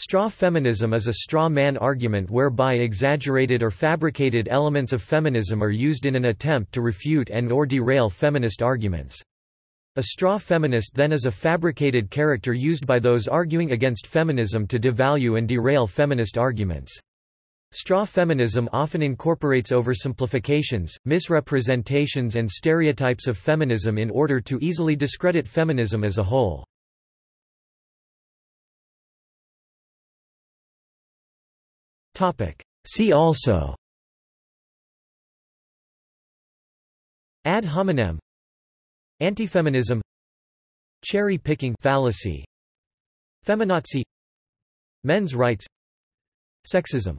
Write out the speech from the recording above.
Straw feminism is a straw man argument whereby exaggerated or fabricated elements of feminism are used in an attempt to refute and or derail feminist arguments. A straw feminist then is a fabricated character used by those arguing against feminism to devalue and derail feminist arguments. Straw feminism often incorporates oversimplifications, misrepresentations and stereotypes of feminism in order to easily discredit feminism as a whole. See also. Ad hominem. Antifeminism. Cherry picking fallacy. Feminazi. Men's rights. Sexism